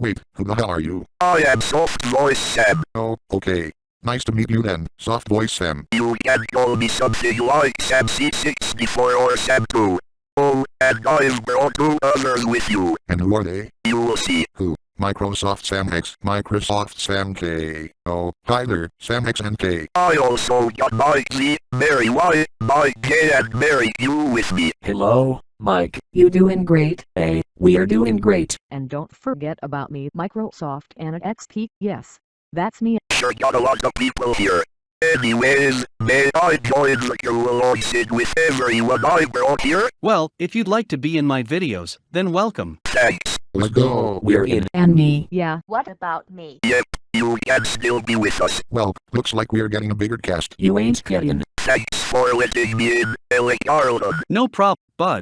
Wait, who the hell are you? I am Soft Voice Sam. Oh, okay. Nice to meet you then, soft voice Sam. You can call me something like Sam C64 or Sam 2. Oh, and I've brought two others with you. And who are they? You will see. Who? Microsoft Sam X, Microsoft Sam K. Oh, hi there, Sam X and K. I also got Mike Z, Mary Y, Mike K and Mary Q with me. Hello, Mike. You doing great, eh? We are doing great. And don't forget about me, Microsoft and XP. Yes, that's me. Sure got a lot of people here. Anyways, may I join the conversation with everyone I brought here? Well, if you'd like to be in my videos, then welcome. Thanks. Let's go. We're in. And me. Yeah, What about me? Yep, you can still be with us. Well, looks like we're getting a bigger cast. You ain't kidding. Thanks for letting me in, Ellie Arnold. No problem, bud.